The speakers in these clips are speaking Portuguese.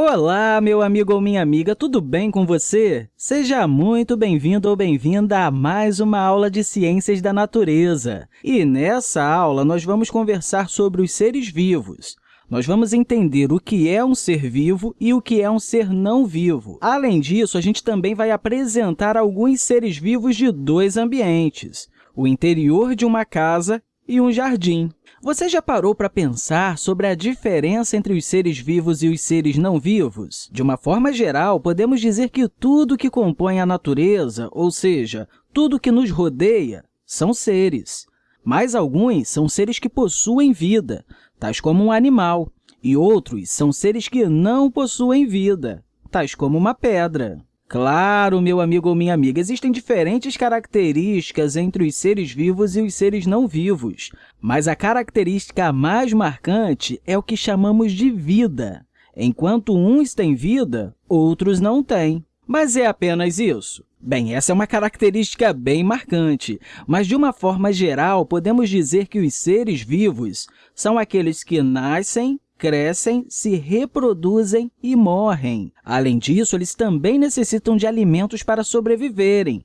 Olá, meu amigo ou minha amiga, tudo bem com você? Seja muito bem-vindo ou bem-vinda a mais uma aula de Ciências da Natureza. E nessa aula, nós vamos conversar sobre os seres vivos. Nós vamos entender o que é um ser vivo e o que é um ser não vivo. Além disso, a gente também vai apresentar alguns seres vivos de dois ambientes, o interior de uma casa e um jardim. Você já parou para pensar sobre a diferença entre os seres vivos e os seres não vivos? De uma forma geral, podemos dizer que tudo que compõe a natureza, ou seja, tudo que nos rodeia, são seres. Mas alguns são seres que possuem vida, tais como um animal, e outros são seres que não possuem vida, tais como uma pedra. Claro, meu amigo ou minha amiga, existem diferentes características entre os seres vivos e os seres não vivos, mas a característica mais marcante é o que chamamos de vida. Enquanto uns têm vida, outros não têm. Mas é apenas isso? Bem, essa é uma característica bem marcante, mas, de uma forma geral, podemos dizer que os seres vivos são aqueles que nascem, crescem, se reproduzem e morrem. Além disso, eles também necessitam de alimentos para sobreviverem.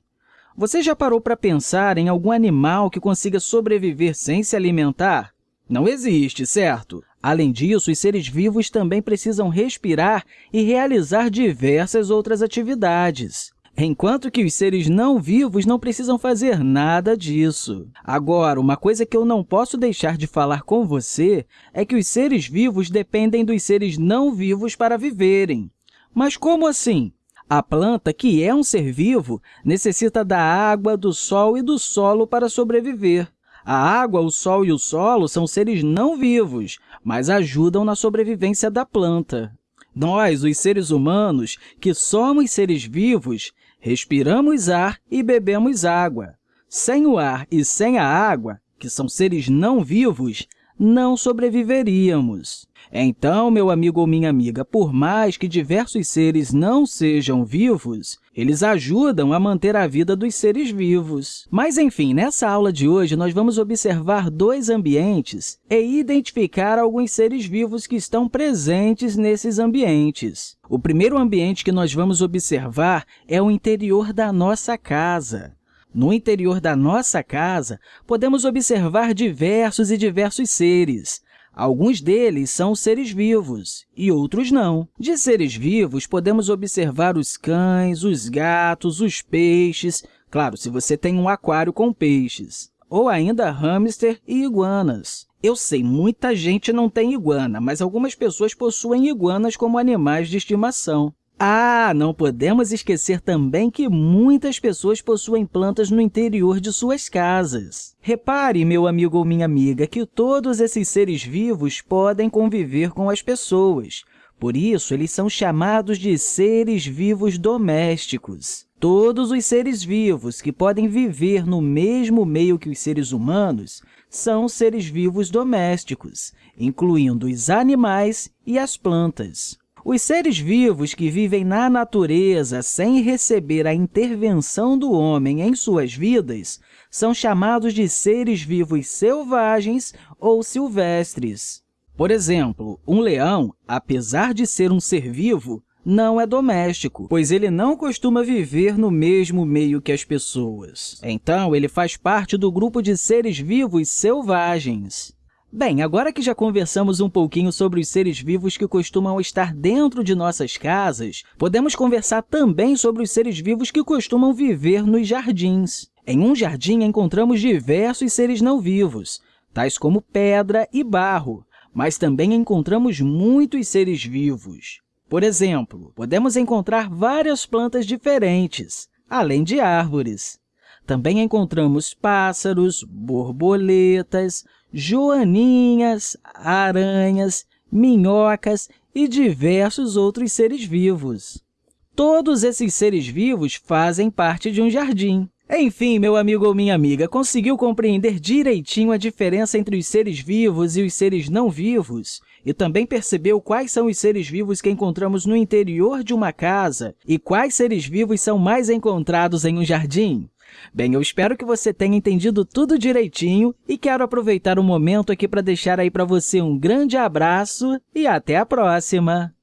Você já parou para pensar em algum animal que consiga sobreviver sem se alimentar? Não existe, certo? Além disso, os seres vivos também precisam respirar e realizar diversas outras atividades enquanto que os seres não vivos não precisam fazer nada disso. Agora, uma coisa que eu não posso deixar de falar com você é que os seres vivos dependem dos seres não vivos para viverem. Mas como assim? A planta, que é um ser vivo, necessita da água, do sol e do solo para sobreviver. A água, o sol e o solo são seres não vivos, mas ajudam na sobrevivência da planta. Nós, os seres humanos, que somos seres vivos, respiramos ar e bebemos água. Sem o ar e sem a água, que são seres não vivos, não sobreviveríamos. Então, meu amigo ou minha amiga, por mais que diversos seres não sejam vivos, eles ajudam a manter a vida dos seres vivos. Mas, enfim, nessa aula de hoje, nós vamos observar dois ambientes e identificar alguns seres vivos que estão presentes nesses ambientes. O primeiro ambiente que nós vamos observar é o interior da nossa casa. No interior da nossa casa, podemos observar diversos e diversos seres. Alguns deles são seres vivos e outros não. De seres vivos, podemos observar os cães, os gatos, os peixes, claro, se você tem um aquário com peixes, ou ainda hamster e iguanas. Eu sei, muita gente não tem iguana, mas algumas pessoas possuem iguanas como animais de estimação. Ah, não podemos esquecer também que muitas pessoas possuem plantas no interior de suas casas. Repare, meu amigo ou minha amiga, que todos esses seres vivos podem conviver com as pessoas. Por isso, eles são chamados de seres vivos domésticos. Todos os seres vivos que podem viver no mesmo meio que os seres humanos são seres vivos domésticos, incluindo os animais e as plantas. Os seres vivos que vivem na natureza sem receber a intervenção do homem em suas vidas são chamados de seres vivos selvagens ou silvestres. Por exemplo, um leão, apesar de ser um ser vivo, não é doméstico, pois ele não costuma viver no mesmo meio que as pessoas. Então, ele faz parte do grupo de seres vivos selvagens. Bem, agora que já conversamos um pouquinho sobre os seres vivos que costumam estar dentro de nossas casas, podemos conversar também sobre os seres vivos que costumam viver nos jardins. Em um jardim, encontramos diversos seres não vivos, tais como pedra e barro, mas também encontramos muitos seres vivos. Por exemplo, podemos encontrar várias plantas diferentes, além de árvores. Também encontramos pássaros, borboletas, joaninhas, aranhas, minhocas e diversos outros seres vivos. Todos esses seres vivos fazem parte de um jardim. Enfim, meu amigo ou minha amiga, conseguiu compreender direitinho a diferença entre os seres vivos e os seres não vivos? E também percebeu quais são os seres vivos que encontramos no interior de uma casa e quais seres vivos são mais encontrados em um jardim? Bem, eu espero que você tenha entendido tudo direitinho e quero aproveitar o momento aqui para deixar aí para você um grande abraço e até a próxima!